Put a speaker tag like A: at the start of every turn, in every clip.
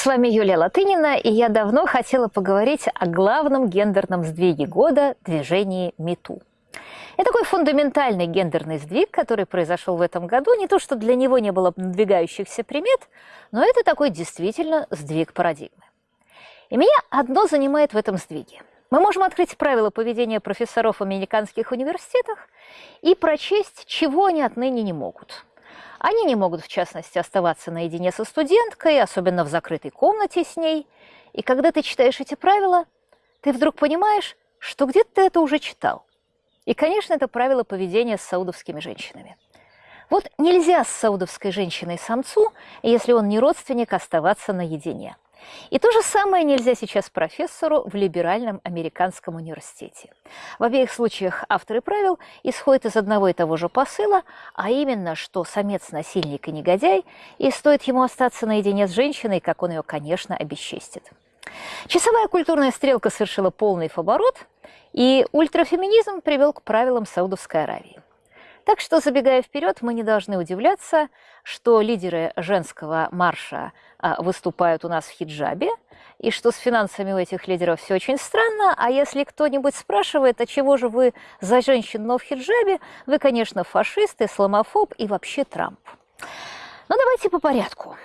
A: С вами Юлия Латынина, и я давно хотела поговорить о главном гендерном сдвиге года – движении МИТУ. Это такой фундаментальный гендерный сдвиг, который произошел в этом году. Не то, что для него не было надвигающихся примет, но это такой действительно сдвиг парадигмы. И меня одно занимает в этом сдвиге. Мы можем открыть правила поведения профессоров в американских университетах и прочесть, чего они отныне не могут – они не могут, в частности, оставаться наедине со студенткой, особенно в закрытой комнате с ней. И когда ты читаешь эти правила, ты вдруг понимаешь, что где-то ты это уже читал. И, конечно, это правило поведения с саудовскими женщинами. Вот нельзя с саудовской женщиной-самцу, если он не родственник, оставаться наедине – и то же самое нельзя сейчас профессору в либеральном американском университете. В обеих случаях авторы правил исходят из одного и того же посыла, а именно, что самец – насильник и негодяй, и стоит ему остаться наедине с женщиной, как он ее, конечно, обесчестит. Часовая культурная стрелка совершила полный фаворот, и ультрафеминизм привел к правилам Саудовской Аравии. Так что, забегая вперед, мы не должны удивляться, что лидеры женского марша а, выступают у нас в хиджабе, и что с финансами у этих лидеров все очень странно, а если кто-нибудь спрашивает, а чего же вы за женщин, но в хиджабе, вы, конечно, фашист, исламофоб и вообще Трамп. Но давайте по порядку.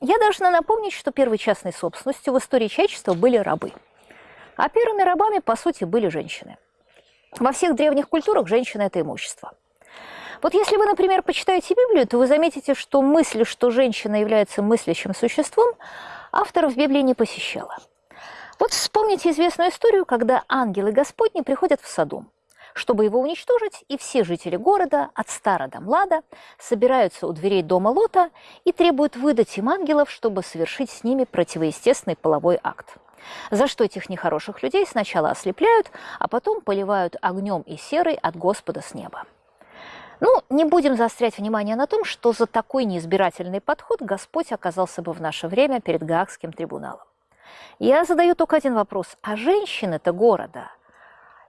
A: Я должна напомнить, что первой частной собственностью в истории человечества были рабы. А первыми рабами, по сути, были женщины. Во всех древних культурах женщина – это имущество – вот если вы, например, почитаете Библию, то вы заметите, что мысль, что женщина является мыслящим существом, авторов Библии не посещала. Вот вспомните известную историю, когда ангелы Господни приходят в Содом, чтобы его уничтожить, и все жители города, от стара до млада, собираются у дверей дома Лота и требуют выдать им ангелов, чтобы совершить с ними противоестественный половой акт. За что этих нехороших людей сначала ослепляют, а потом поливают огнем и серой от Господа с неба. Ну, не будем заострять внимание на том, что за такой неизбирательный подход Господь оказался бы в наше время перед Гаагским трибуналом. Я задаю только один вопрос. А женщины-то города,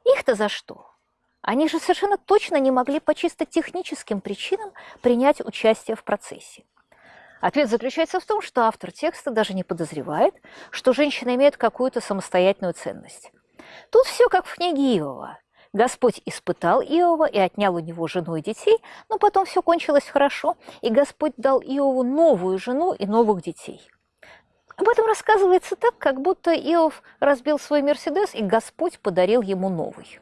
A: их-то за что? Они же совершенно точно не могли по чисто техническим причинам принять участие в процессе. Ответ заключается в том, что автор текста даже не подозревает, что женщина имеет какую-то самостоятельную ценность. Тут все как в книге Иова. Господь испытал Иова и отнял у него жену и детей, но потом все кончилось хорошо, и Господь дал Иову новую жену и новых детей. Об этом рассказывается так, как будто Иов разбил свой Мерседес, и Господь подарил ему новый.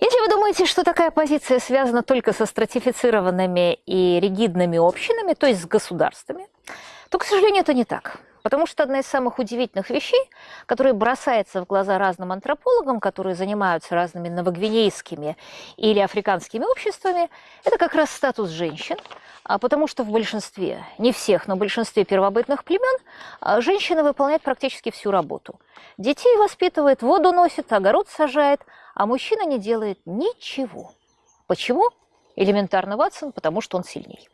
A: Если вы думаете, что такая позиция связана только со стратифицированными и ригидными общинами, то есть с государствами, то, к сожалению, это не так. Потому что одна из самых удивительных вещей, которая бросается в глаза разным антропологам, которые занимаются разными новогвинейскими или африканскими обществами, это как раз статус женщин, а потому что в большинстве, не всех, но в большинстве первобытных племен а, женщина выполняет практически всю работу. Детей воспитывает, воду носит, огород сажает, а мужчина не делает ничего. Почему? Элементарно, Ватсон, потому что он сильней.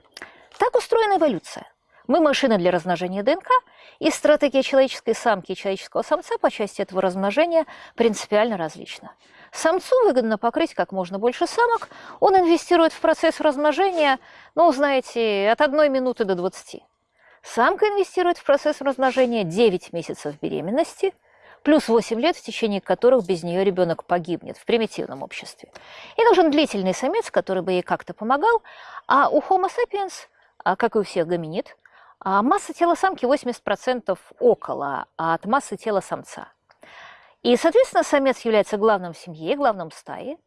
A: Так устроена эволюция. Мы машина для размножения ДНК, и стратегия человеческой самки и человеческого самца по части этого размножения принципиально различна. Самцу выгодно покрыть как можно больше самок, он инвестирует в процесс размножения, ну, знаете, от одной минуты до 20. Самка инвестирует в процесс размножения 9 месяцев беременности, плюс 8 лет, в течение которых без нее ребенок погибнет в примитивном обществе. И нужен длительный самец, который бы ей как-то помогал, а у Homo sapiens, а как и у всех гоминид, а масса тела самки 80% около от массы тела самца. И, соответственно, самец является главным в семье, главным в стае.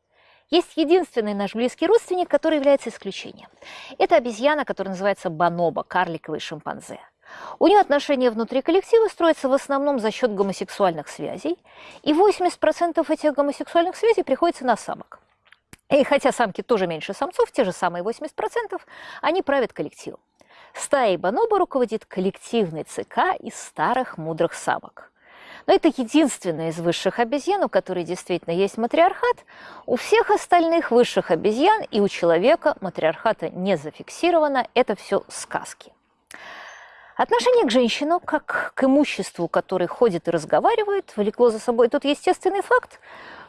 A: Есть единственный наш близкий родственник, который является исключением. Это обезьяна, которая называется бонобо, карликовый шимпанзе. У нее отношения внутри коллектива строятся в основном за счет гомосексуальных связей, и 80% этих гомосексуальных связей приходится на самок. И хотя самки тоже меньше самцов, те же самые 80%, они правят коллективом. Стаей бонобо руководит коллективный ЦК из старых мудрых самок. Но это единственная из высших обезьян, у которой действительно есть матриархат. У всех остальных высших обезьян и у человека матриархата не зафиксировано. Это все сказки. Отношение к женщинам, как к имуществу, который ходит и разговаривает, влекло за собой тот естественный факт,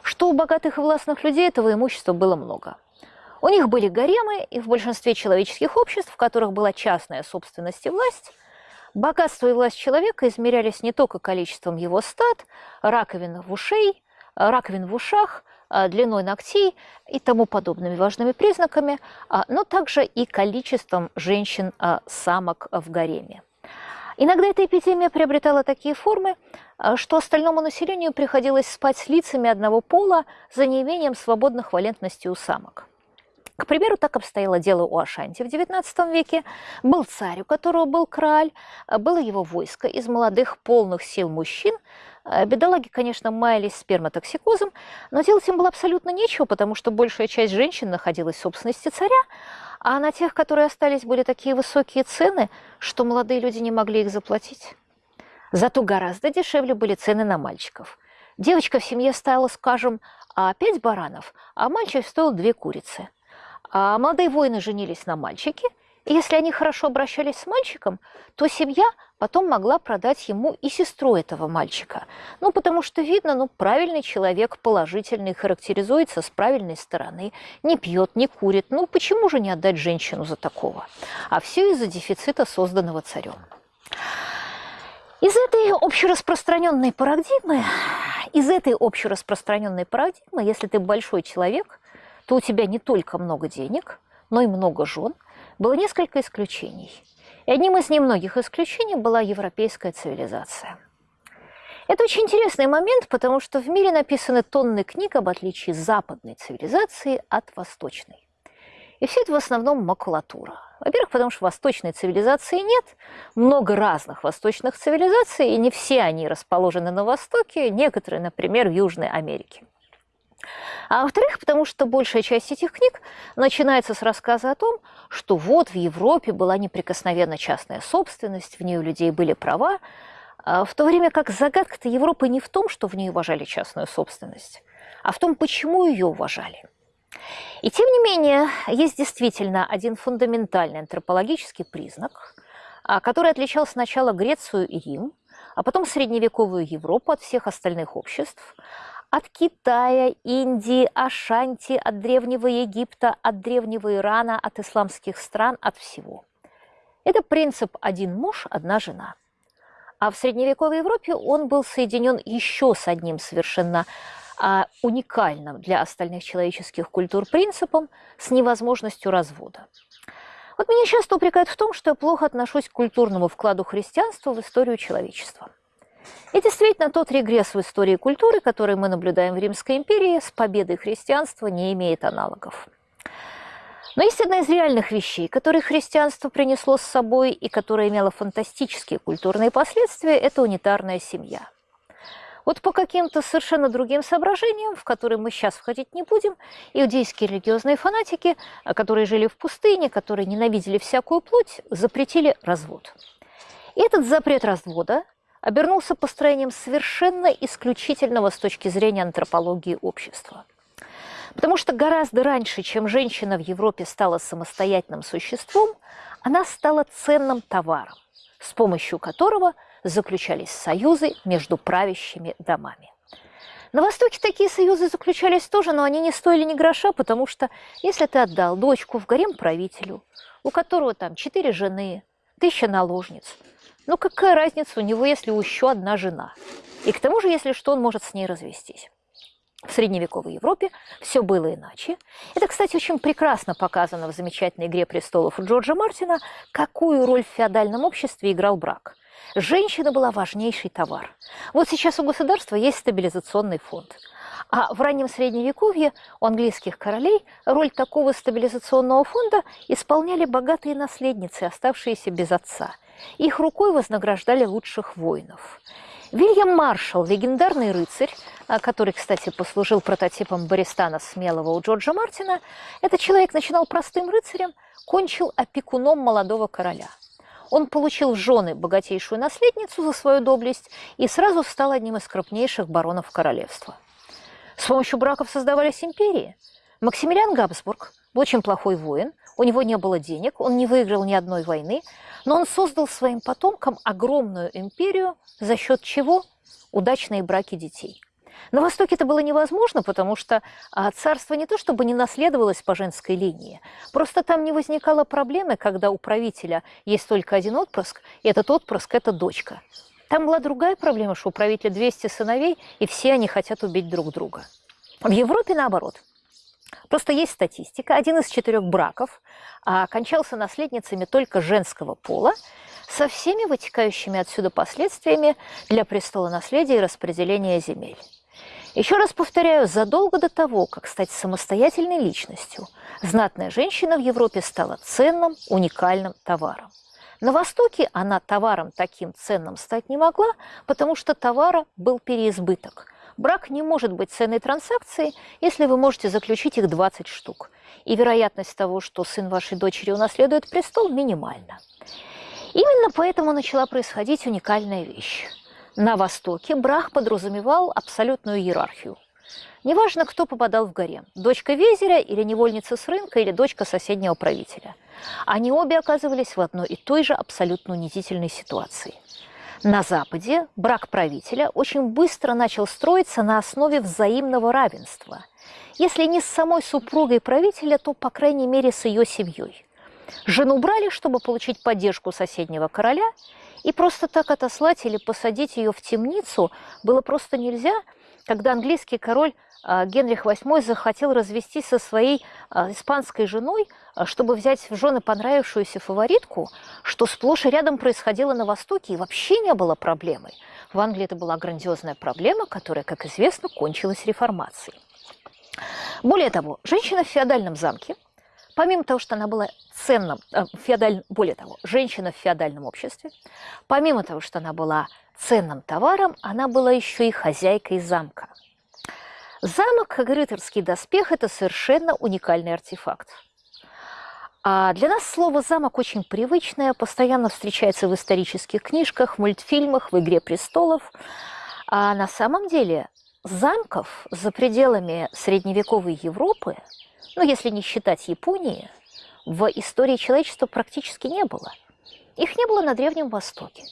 A: что у богатых и властных людей этого имущества было много – у них были гаремы, и в большинстве человеческих обществ, в которых была частная собственность и власть, Богатство и власть человека измерялись не только количеством его стад, раковин в ушей, раковин в ушах, а, длиной ногтей и тому подобными важными признаками, а, но также и количеством женщин-самок в гареме. Иногда эта эпидемия приобретала такие формы, что остальному населению приходилось спать с лицами одного пола за неимением свободных валентностей у самок. К примеру, так обстояло дело у Ашанти в XIX веке. Был царь, у которого был краль, было его войско из молодых полных сил мужчин. Бедолаги, конечно, маялись сперматоксикозом, но делать им было абсолютно нечего, потому что большая часть женщин находилась в собственности царя, а на тех, которые остались, были такие высокие цены, что молодые люди не могли их заплатить. Зато гораздо дешевле были цены на мальчиков. Девочка в семье стоила, скажем, а пять баранов, а мальчик стоил две курицы – а молодые воины женились на мальчике, и если они хорошо обращались с мальчиком, то семья потом могла продать ему и сестру этого мальчика. Ну, потому что видно, ну, правильный человек, положительный, характеризуется с правильной стороны, не пьет, не курит. Ну, почему же не отдать женщину за такого? А все из-за дефицита, созданного царем. Из этой общераспространенной парадигмы, из этой общераспространенной парадигмы, если ты большой человек – то у тебя не только много денег, но и много жен, было несколько исключений. И одним из немногих исключений была европейская цивилизация. Это очень интересный момент, потому что в мире написаны тонны книг об отличии западной цивилизации от восточной. И все это в основном макулатура. Во-первых, потому что восточной цивилизации нет, много разных восточных цивилизаций, и не все они расположены на Востоке, некоторые, например, в Южной Америке. А во-вторых, потому что большая часть этих книг начинается с рассказа о том, что вот в Европе была неприкосновенна частная собственность, в ней у людей были права, а в то время как загадка-то Европы не в том, что в ней уважали частную собственность, а в том, почему ее уважали. И тем не менее, есть действительно один фундаментальный антропологический признак, а, который отличал сначала Грецию и Рим, а потом средневековую Европу от всех остальных обществ – от Китая, Индии, Ашанти, от Древнего Египта, от Древнего Ирана, от исламских стран, от всего. Это принцип «один муж, одна жена». А в средневековой Европе он был соединен еще с одним совершенно а, уникальным для остальных человеческих культур принципом с невозможностью развода. Вот меня часто упрекают в том, что я плохо отношусь к культурному вкладу христианства в историю человечества. И действительно, тот регресс в истории культуры, который мы наблюдаем в Римской империи, с победой христианства не имеет аналогов. Но есть одна из реальных вещей, которые христианство принесло с собой и которая имела фантастические культурные последствия – это унитарная семья. Вот по каким-то совершенно другим соображениям, в которые мы сейчас входить не будем, иудейские религиозные фанатики, которые жили в пустыне, которые ненавидели всякую плоть, запретили развод. И этот запрет развода обернулся построением совершенно исключительного с точки зрения антропологии общества. Потому что гораздо раньше, чем женщина в Европе стала самостоятельным существом, она стала ценным товаром, с помощью которого заключались союзы между правящими домами. На Востоке такие союзы заключались тоже, но они не стоили ни гроша, потому что если ты отдал дочку в гарем правителю, у которого там четыре жены, тысяча наложниц, ну какая разница у него, если еще одна жена? И к тому же, если что, он может с ней развестись. В средневековой Европе все было иначе. Это, кстати, очень прекрасно показано в замечательной «Игре престолов» Джорджа Мартина, какую роль в феодальном обществе играл брак. Женщина была важнейший товар. Вот сейчас у государства есть стабилизационный фонд. А в раннем Средневековье у английских королей роль такого стабилизационного фонда исполняли богатые наследницы, оставшиеся без отца – их рукой вознаграждали лучших воинов. Вильям Маршалл, легендарный рыцарь, а, который, кстати, послужил прототипом Бористана Смелого у Джорджа Мартина, этот человек начинал простым рыцарем, кончил опекуном молодого короля. Он получил в жены богатейшую наследницу за свою доблесть и сразу стал одним из крупнейших баронов королевства. С помощью браков создавались империи. Максимилиан Габсбург был очень плохой воин, у него не было денег, он не выиграл ни одной войны, но он создал своим потомкам огромную империю, за счет чего удачные браки детей. На Востоке это было невозможно, потому что а, царство не то чтобы не наследовалось по женской линии, просто там не возникало проблемы, когда у правителя есть только один отпрыск, и этот отпрыск – это дочка. Там была другая проблема, что у правителя 200 сыновей, и все они хотят убить друг друга. В Европе наоборот. Просто есть статистика. Один из четырех браков а, окончался наследницами только женского пола, со всеми вытекающими отсюда последствиями для престола наследия и распределения земель. Еще раз повторяю, задолго до того, как стать самостоятельной личностью, знатная женщина в Европе стала ценным, уникальным товаром. На Востоке она товаром таким ценным стать не могла, потому что товара был переизбыток. Брак не может быть ценной транзакцией, если вы можете заключить их 20 штук. И вероятность того, что сын вашей дочери унаследует престол, минимальна. Именно поэтому начала происходить уникальная вещь. На Востоке брак подразумевал абсолютную иерархию. Неважно, кто попадал в гарем – дочка везеря или невольница с рынка, или дочка соседнего правителя. Они обе оказывались в одной и той же абсолютно унизительной ситуации. На Западе брак правителя очень быстро начал строиться на основе взаимного равенства. Если не с самой супругой правителя, то, по крайней мере, с ее семьей. Жену брали, чтобы получить поддержку соседнего короля – и просто так отослать или посадить ее в темницу было просто нельзя, когда английский король а, Генрих VIII захотел развестись со своей а, испанской женой, а, чтобы взять в жены понравившуюся фаворитку, что сплошь и рядом происходило на Востоке и вообще не было проблемой. В Англии это была грандиозная проблема, которая, как известно, кончилась реформацией. Более того, женщина в феодальном замке – помимо того, что она была ценным, э, феодаль... более того, женщина в феодальном обществе, помимо того, что она была ценным товаром, она была еще и хозяйкой замка. Замок, как рыцарский доспех, это совершенно уникальный артефакт. А для нас слово «замок» очень привычное, постоянно встречается в исторических книжках, мультфильмах, в «Игре престолов». А на самом деле замков за пределами средневековой Европы ну, если не считать Японии, в истории человечества практически не было. Их не было на Древнем Востоке.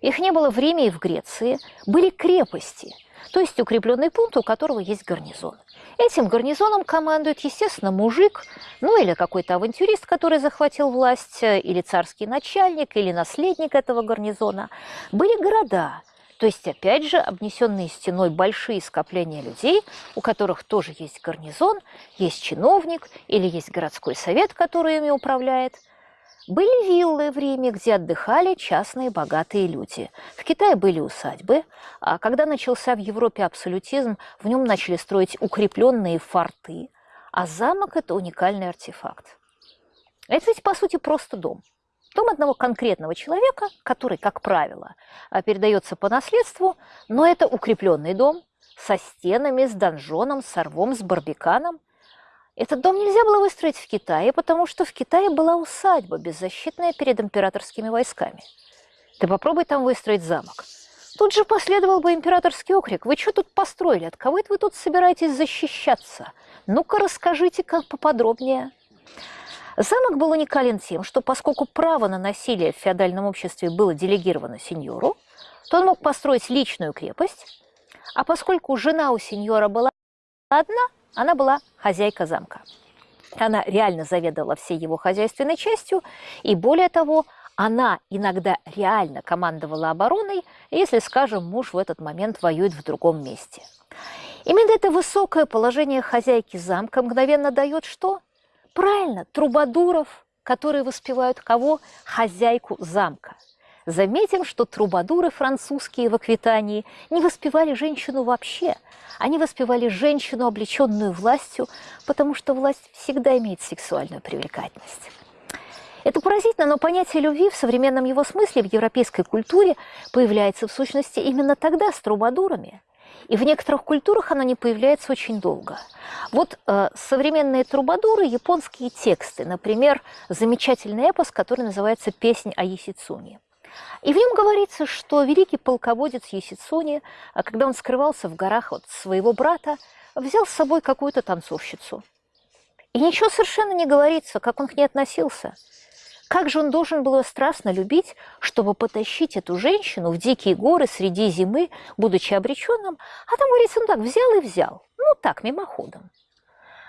A: Их не было в Риме и в Греции. Были крепости, то есть укрепленный пункт, у которого есть гарнизон. Этим гарнизоном командует, естественно, мужик, ну или какой-то авантюрист, который захватил власть, или царский начальник, или наследник этого гарнизона. Были города, то есть, опять же, обнесенные стеной большие скопления людей, у которых тоже есть гарнизон, есть чиновник или есть городской совет, который ими управляет. Были виллы в Риме, где отдыхали частные богатые люди. В Китае были усадьбы, а когда начался в Европе абсолютизм, в нем начали строить укрепленные форты, а замок – это уникальный артефакт. Это ведь, по сути, просто дом – Дом одного конкретного человека, который, как правило, а, передается по наследству, но это укрепленный дом со стенами, с донжоном, с рвом, с барбиканом. Этот дом нельзя было выстроить в Китае, потому что в Китае была усадьба, беззащитная перед императорскими войсками. Ты попробуй там выстроить замок. Тут же последовал бы императорский окрик. Вы что тут построили? От кого это вы тут собираетесь защищаться? Ну-ка расскажите как поподробнее. Замок был уникален тем, что поскольку право на насилие в феодальном обществе было делегировано сеньору, то он мог построить личную крепость, а поскольку жена у сеньора была одна, она была хозяйка замка. Она реально заведовала всей его хозяйственной частью, и более того, она иногда реально командовала обороной, если, скажем, муж в этот момент воюет в другом месте. Именно это высокое положение хозяйки замка мгновенно дает что? Правильно, трубадуров, которые воспевают кого? Хозяйку замка. Заметим, что трубадуры французские в Аквитании не воспевали женщину вообще. Они воспевали женщину, облеченную властью, потому что власть всегда имеет сексуальную привлекательность. Это поразительно, но понятие любви в современном его смысле в европейской культуре появляется в сущности именно тогда с трубадурами. И в некоторых культурах она не появляется очень долго. Вот э, современные трубадуры, японские тексты, например, замечательный эпос, который называется «Песнь о Есицуне». И в нем говорится, что великий полководец Есицуни, а когда он скрывался в горах от своего брата, взял с собой какую-то танцовщицу. И ничего совершенно не говорится, как он к ней относился. Как же он должен был ее страстно любить, чтобы потащить эту женщину в дикие горы среди зимы, будучи обреченным, а там, говорится, ну так, взял и взял, ну так, мимоходом.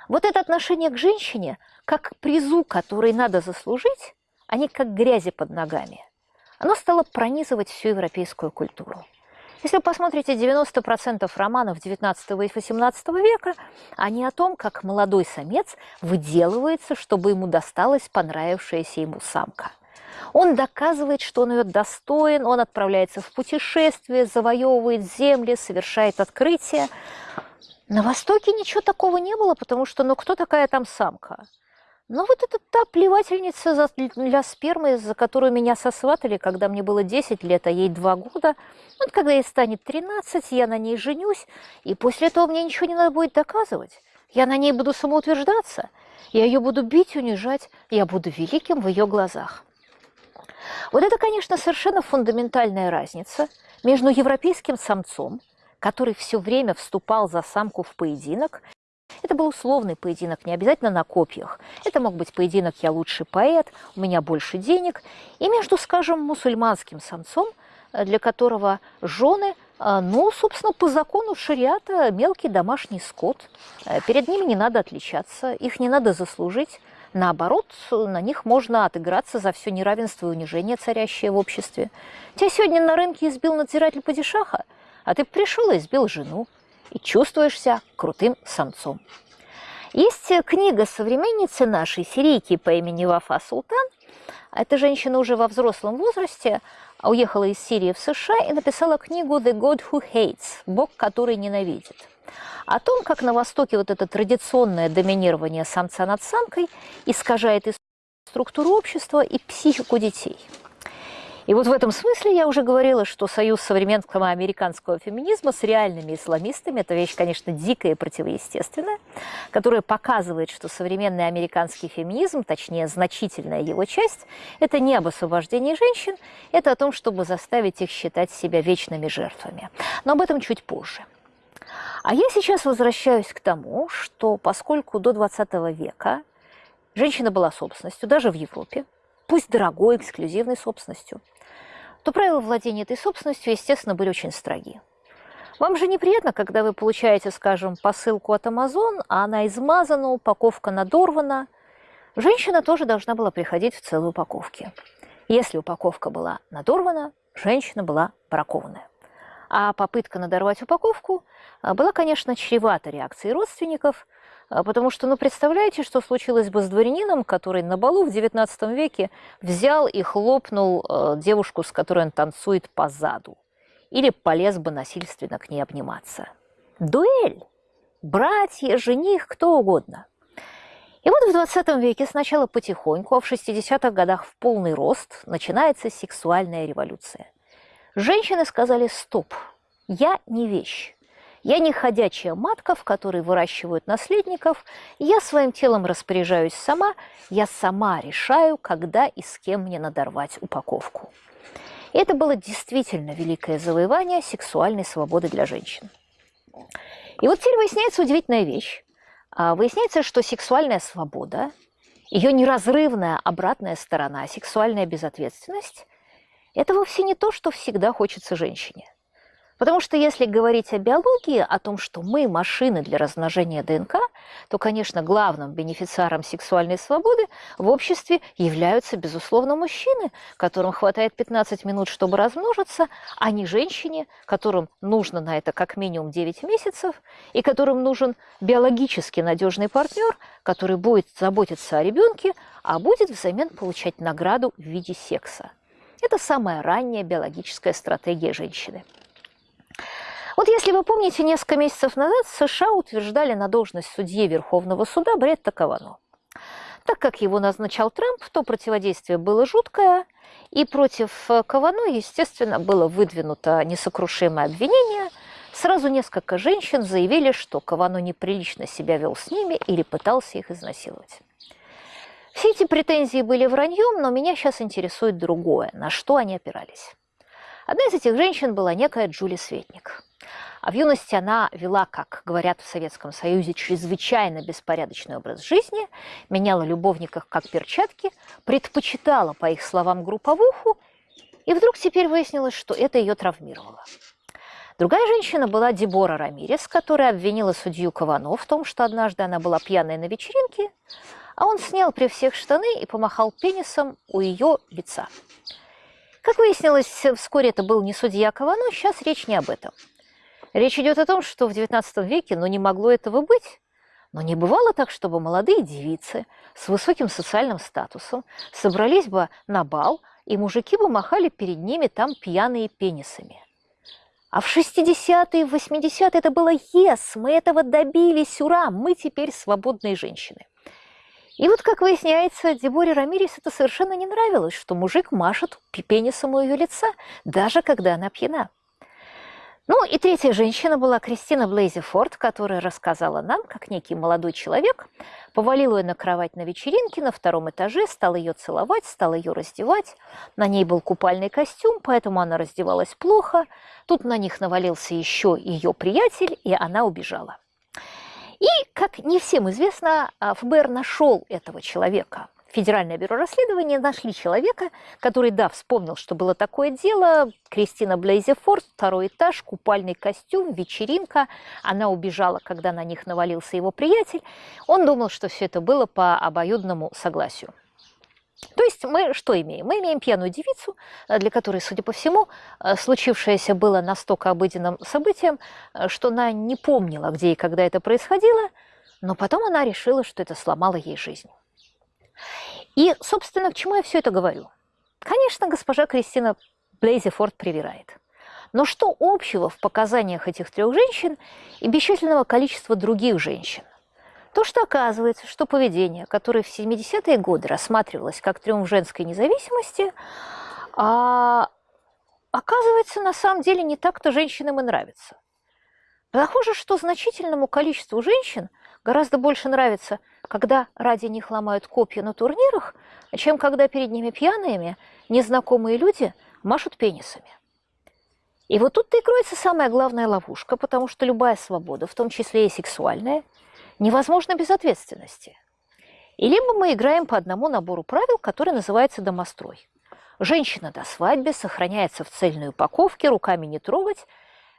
A: Вот это отношение к женщине, как к призу, который надо заслужить, а не как грязи под ногами, оно стало пронизывать всю европейскую культуру. Если вы посмотрите 90% романов 19 и 18 века, они о том, как молодой самец выделывается, чтобы ему досталась понравившаяся ему самка. Он доказывает, что он ее достоин, он отправляется в путешествие, завоевывает земли, совершает открытия. На Востоке ничего такого не было, потому что ну кто такая там самка? Но вот это та плевательница для спермы, за которую меня сосватали, когда мне было 10 лет, а ей 2 года. Вот когда ей станет 13, я на ней женюсь, и после этого мне ничего не надо будет доказывать. Я на ней буду самоутверждаться, я ее буду бить, унижать, я буду великим в ее глазах. Вот это, конечно, совершенно фундаментальная разница между европейским самцом, который все время вступал за самку в поединок, это был условный поединок, не обязательно на копьях. Это мог быть поединок «я лучший поэт», «у меня больше денег». И между, скажем, мусульманским самцом, э, для которого жены, э, ну, собственно, по закону шариата мелкий домашний скот. Э, перед ними не надо отличаться, их не надо заслужить. Наоборот, на них можно отыграться за все неравенство и унижение, царящее в обществе. Тебя сегодня на рынке избил надзиратель падишаха, а ты пришел и избил жену и чувствуешь себя крутым самцом. Есть книга современницы нашей, сирийки по имени Вафа Султан. Эта женщина уже во взрослом возрасте уехала из Сирии в США и написала книгу «The God Who Hates» – «Бог, который ненавидит». О том, как на Востоке вот это традиционное доминирование самца над самкой искажает и структуру общества, и психику детей – и вот в этом смысле я уже говорила, что союз современного американского феминизма с реальными исламистами – это вещь, конечно, дикая и противоестественная, которая показывает, что современный американский феминизм, точнее, значительная его часть, это не об освобождении женщин, это о том, чтобы заставить их считать себя вечными жертвами. Но об этом чуть позже. А я сейчас возвращаюсь к тому, что поскольку до 20 века женщина была собственностью, даже в Европе, пусть дорогой, эксклюзивной собственностью, то правила владения этой собственностью, естественно, были очень строги. Вам же неприятно, когда вы получаете, скажем, посылку от Amazon, а она измазана, упаковка надорвана. Женщина тоже должна была приходить в целой упаковке. Если упаковка была надорвана, женщина была бракованная. А попытка надорвать упаковку а, была, конечно, чревата реакцией родственников – потому что, ну, представляете, что случилось бы с дворянином, который на балу в XIX веке взял и хлопнул э, девушку, с которой он танцует по заду, или полез бы насильственно к ней обниматься. Дуэль! Братья, жених, кто угодно. И вот в 20 веке сначала потихоньку, а в 60-х годах в полный рост начинается сексуальная революция. Женщины сказали «стоп, я не вещь». Я не ходячая матка, в которой выращивают наследников. Я своим телом распоряжаюсь сама. Я сама решаю, когда и с кем мне надорвать упаковку. И это было действительно великое завоевание сексуальной свободы для женщин. И вот теперь выясняется удивительная вещь. А, выясняется, что сексуальная свобода, ее неразрывная обратная сторона, сексуальная безответственность, это вовсе не то, что всегда хочется женщине – Потому что если говорить о биологии, о том, что мы машины для размножения ДНК, то, конечно, главным бенефициаром сексуальной свободы в обществе являются, безусловно, мужчины, которым хватает 15 минут, чтобы размножиться, а не женщине, которым нужно на это как минимум 9 месяцев, и которым нужен биологически надежный партнер, который будет заботиться о ребенке, а будет взамен получать награду в виде секса. Это самая ранняя биологическая стратегия женщины. Вот если вы помните, несколько месяцев назад США утверждали на должность судьи Верховного суда Бретта Кавано. Так как его назначал Трамп, то противодействие было жуткое, и против Кавано, естественно, было выдвинуто несокрушимое обвинение. Сразу несколько женщин заявили, что Кавано неприлично себя вел с ними или пытался их изнасиловать. Все эти претензии были враньем, но меня сейчас интересует другое, на что они опирались. Одна из этих женщин была некая Джули Светник. А в юности она вела, как говорят в Советском Союзе, чрезвычайно беспорядочный образ жизни, меняла любовников как перчатки, предпочитала, по их словам, групповуху, и вдруг теперь выяснилось, что это ее травмировало. Другая женщина была Дебора Рамирес, которая обвинила судью Кавано в том, что однажды она была пьяной на вечеринке, а он снял при всех штаны и помахал пенисом у ее лица. Как выяснилось, вскоре это был не судья Кавано, сейчас речь не об этом. Речь идет о том, что в XIX веке ну, не могло этого быть. Но не бывало так, чтобы молодые девицы с высоким социальным статусом собрались бы на бал, и мужики бы махали перед ними там пьяные пенисами. А в 60-е, 80-е это было «Yes, мы этого добились, ура, мы теперь свободные женщины». И вот, как выясняется, Деборе Рамирес это совершенно не нравилось, что мужик машет пенисом у ее лица, даже когда она пьяна. Ну и третья женщина была Кристина Блейзи Форд, которая рассказала нам, как некий молодой человек повалил ее на кровать на вечеринке на втором этаже, стал ее целовать, стал ее раздевать. На ней был купальный костюм, поэтому она раздевалась плохо. Тут на них навалился еще ее приятель, и она убежала. И, как не всем известно, ФБР нашел этого человека. Федеральное бюро расследования нашли человека, который, да, вспомнил, что было такое дело. Кристина Блейзефорд, второй этаж, купальный костюм, вечеринка. Она убежала, когда на них навалился его приятель. Он думал, что все это было по обоюдному согласию. То есть мы что имеем? Мы имеем пьяную девицу, э, для которой, судя по всему, э, случившееся было настолько обыденным событием, э, что она не помнила, где и когда это происходило, но потом она решила, что это сломало ей жизнь. И, собственно, к чему я все это говорю? Конечно, госпожа Кристина Блейзефорд привирает. Но что общего в показаниях этих трех женщин и бесчисленного количества других женщин? То, что оказывается, что поведение, которое в 70-е годы рассматривалось как триумф женской независимости, а, оказывается, на самом деле не так-то женщинам и нравится. Похоже, что значительному количеству женщин гораздо больше нравится, когда ради них ломают копья на турнирах, чем когда перед ними пьяными незнакомые люди машут пенисами. И вот тут-то и кроется самая главная ловушка, потому что любая свобода, в том числе и сексуальная, невозможно без ответственности. И либо мы играем по одному набору правил, который называется домострой. Женщина до свадьбы сохраняется в цельной упаковке, руками не трогать,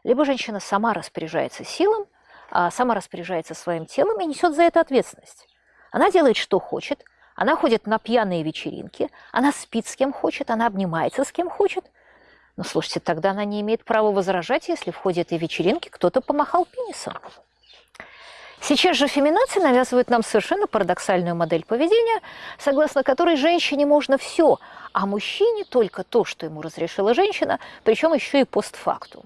A: либо женщина сама распоряжается силом, а сама распоряжается своим телом и несет за это ответственность. Она делает, что хочет, она ходит на пьяные вечеринки, она спит с кем хочет, она обнимается с кем хочет. Но слушайте, тогда она не имеет права возражать, если в ходе этой вечеринки кто-то помахал пенисом. Сейчас же феминация навязывает нам совершенно парадоксальную модель поведения, согласно которой женщине можно все, а мужчине только то, что ему разрешила женщина, причем еще и постфактум.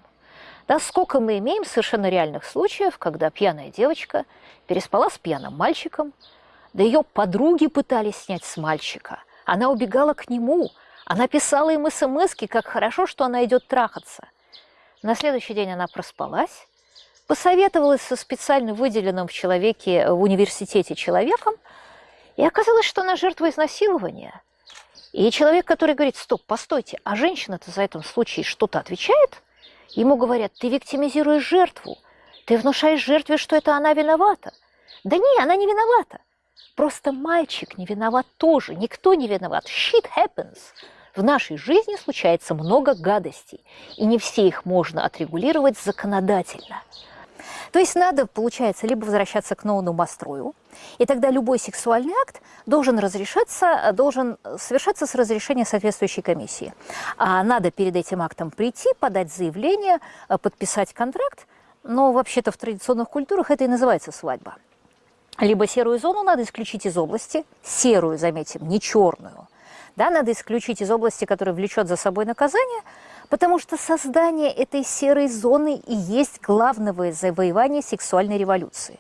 A: Да, сколько мы имеем совершенно реальных случаев, когда пьяная девочка переспала с пьяным мальчиком, да ее подруги пытались снять с мальчика. Она убегала к нему, она писала им смс как хорошо, что она идет трахаться. На следующий день она проспалась, посоветовалась со специально выделенным в человеке в университете человеком, и оказалось, что она жертва изнасилования. И человек, который говорит, стоп, постойте, а женщина-то за этом случае что-то отвечает, ему говорят, ты виктимизируешь жертву, ты внушаешь жертве, что это она виновата. Да не, она не виновата. Просто мальчик не виноват тоже, никто не виноват. Shit happens. В нашей жизни случается много гадостей, и не все их можно отрегулировать законодательно. То есть надо, получается, либо возвращаться к новому настрою, и тогда любой сексуальный акт должен разрешаться, должен совершаться с разрешения соответствующей комиссии. А надо перед этим актом прийти, подать заявление, подписать контракт, но вообще-то в традиционных культурах это и называется свадьба. Либо серую зону надо исключить из области, серую, заметим, не черную, да, надо исключить из области, которая влечет за собой наказание, потому что создание этой серой зоны и есть главное завоевание сексуальной революции.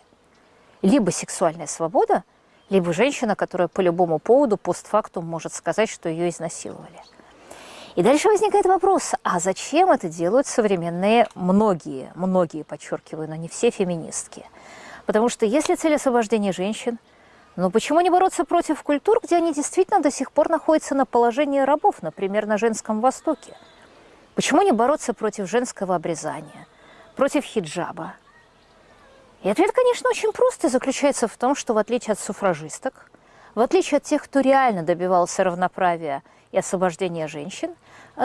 A: Либо сексуальная свобода, либо женщина, которая по любому поводу постфактум может сказать, что ее изнасиловали. И дальше возникает вопрос, а зачем это делают современные многие, многие, подчеркиваю, но не все феминистки? Потому что если цель освобождения женщин – но почему не бороться против культур, где они действительно до сих пор находятся на положении рабов, например, на Женском Востоке? Почему не бороться против женского обрезания, против хиджаба? И ответ, конечно, очень прост и заключается в том, что в отличие от суфражисток, в отличие от тех, кто реально добивался равноправия и освобождения женщин,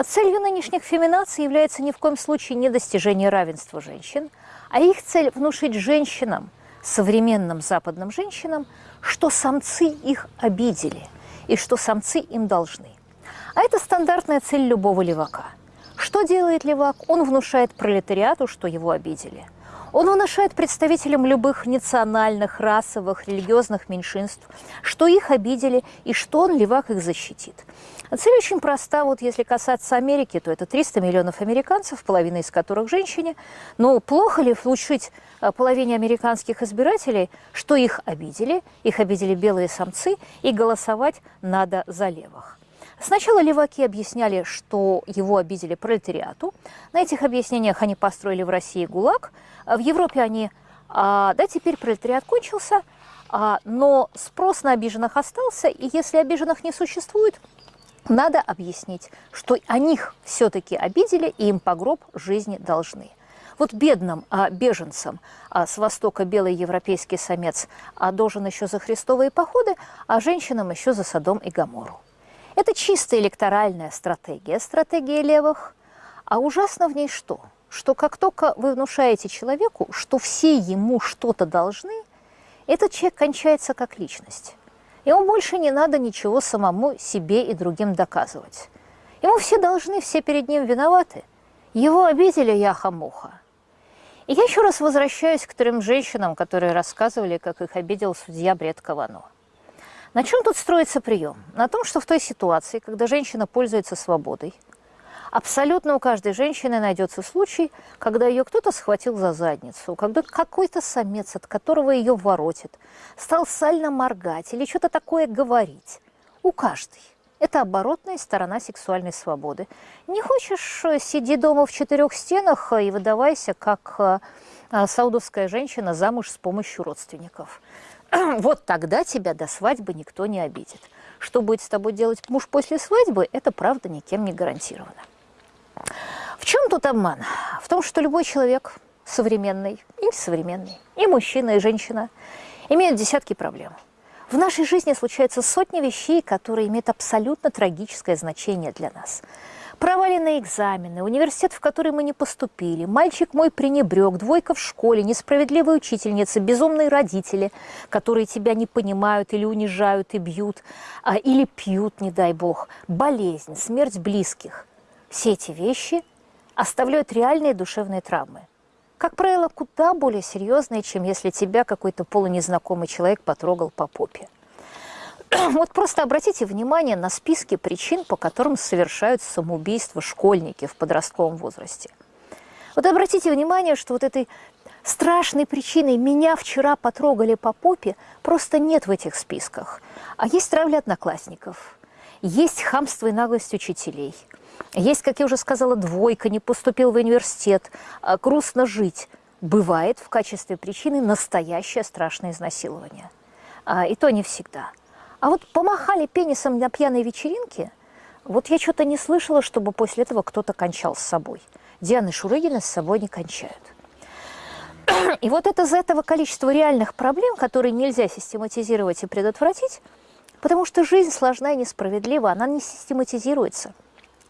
A: целью нынешних феминаций является ни в коем случае не достижение равенства женщин, а их цель – внушить женщинам, современным западным женщинам, что самцы их обидели и что самцы им должны. А это стандартная цель любого левака. Что делает левак? Он внушает пролетариату, что его обидели – он внушает представителям любых национальных, расовых, религиозных меньшинств, что их обидели и что он, левак, их защитит. Цель очень проста. Вот если касаться Америки, то это 300 миллионов американцев, половина из которых женщины. Но плохо ли внушить э, половине американских избирателей, что их обидели, их обидели белые самцы, и голосовать надо за левых? Сначала леваки объясняли, что его обидели пролетариату. На этих объяснениях они построили в России ГУЛАГ. В Европе они, а, да, теперь пролетариат кончился, а, но спрос на обиженных остался, и если обиженных не существует, надо объяснить, что о них все-таки обидели, и им по гроб жизни должны. Вот бедным а, беженцам а, с востока белый европейский самец а, должен еще за христовые походы, а женщинам еще за Содом и Гамору. Это чисто электоральная стратегия, стратегия левых. А ужасно в ней что? Что как только вы внушаете человеку, что все ему что-то должны, этот человек кончается как личность. Ему больше не надо ничего самому себе и другим доказывать. Ему все должны, все перед ним виноваты. Его обидели яха-муха. И я еще раз возвращаюсь к трем женщинам, которые рассказывали, как их обидел судья Бред Кавано. На чем тут строится прием? На том, что в той ситуации, когда женщина пользуется свободой, абсолютно у каждой женщины найдется случай, когда ее кто-то схватил за задницу, когда какой-то самец, от которого ее воротит, стал сально моргать или что-то такое говорить. У каждой. Это оборотная сторона сексуальной свободы. Не хочешь, э, сиди дома в четырех стенах и выдавайся, как э, э, саудовская женщина замуж с помощью родственников. вот тогда тебя до свадьбы никто не обидит. Что будет с тобой делать муж после свадьбы, это правда никем не гарантировано. В чем тут обман? В том, что любой человек, современный или современный, и мужчина, и женщина, имеют десятки проблем. В нашей жизни случаются сотни вещей, которые имеют абсолютно трагическое значение для нас – Проваленные экзамены, университет, в который мы не поступили, мальчик мой пренебрег, двойка в школе, несправедливая учительница, безумные родители, которые тебя не понимают или унижают и бьют, а, или пьют, не дай бог, болезнь, смерть близких. Все эти вещи оставляют реальные душевные травмы. Как правило, куда более серьезные, чем если тебя какой-то полунезнакомый человек потрогал по попе. Вот просто обратите внимание на списки причин, по которым совершают самоубийство школьники в подростковом возрасте. Вот обратите внимание, что вот этой страшной причиной «меня вчера потрогали по попе» просто нет в этих списках. А есть травля одноклассников, есть хамство и наглость учителей, есть, как я уже сказала, двойка, не поступил в университет, а, грустно жить. Бывает в качестве причины настоящее страшное изнасилование. А, и то не всегда. А вот помахали пенисом на пьяной вечеринке, вот я что-то не слышала, чтобы после этого кто-то кончал с собой. Дианы Шурыгина с собой не кончают. И вот это из этого количества реальных проблем, которые нельзя систематизировать и предотвратить, потому что жизнь сложна и несправедлива, она не систематизируется.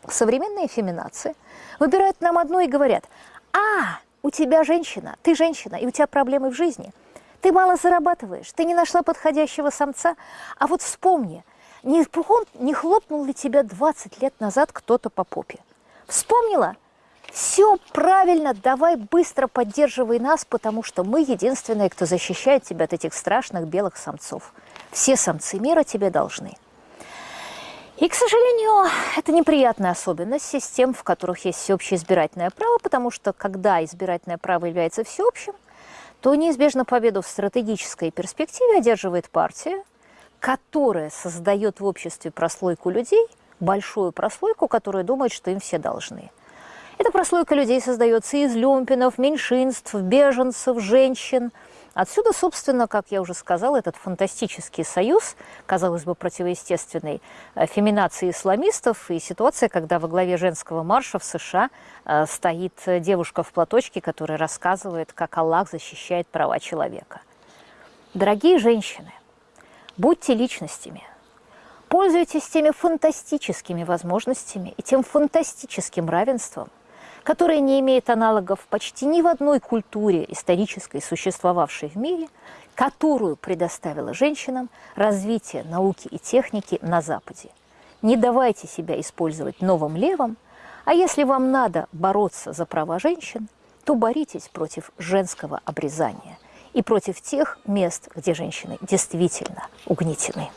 A: Современные феминации выбирают нам одно и говорят, а, у тебя женщина, ты женщина, и у тебя проблемы в жизни – ты мало зарабатываешь, ты не нашла подходящего самца. А вот вспомни, не, не хлопнул ли тебя 20 лет назад кто-то по попе? Вспомнила? Все правильно, давай быстро поддерживай нас, потому что мы единственные, кто защищает тебя от этих страшных белых самцов. Все самцы мира тебе должны. И, к сожалению, это неприятная особенность систем, в которых есть всеобщее избирательное право, потому что когда избирательное право является всеобщим, то неизбежно победу в стратегической перспективе одерживает партия, которая создает в обществе прослойку людей, большую прослойку, которая думает, что им все должны. Эта прослойка людей создается из люмпинов, меньшинств, беженцев, женщин, Отсюда, собственно, как я уже сказала, этот фантастический союз, казалось бы, противоестественной э, феминации исламистов и ситуация, когда во главе женского марша в США э, стоит девушка в платочке, которая рассказывает, как Аллах защищает права человека. Дорогие женщины, будьте личностями, пользуйтесь теми фантастическими возможностями и тем фантастическим равенством, которая не имеет аналогов почти ни в одной культуре исторической, существовавшей в мире, которую предоставила женщинам развитие науки и техники на Западе. Не давайте себя использовать новым левым, а если вам надо бороться за права женщин, то боритесь против женского обрезания и против тех мест, где женщины действительно угнетены.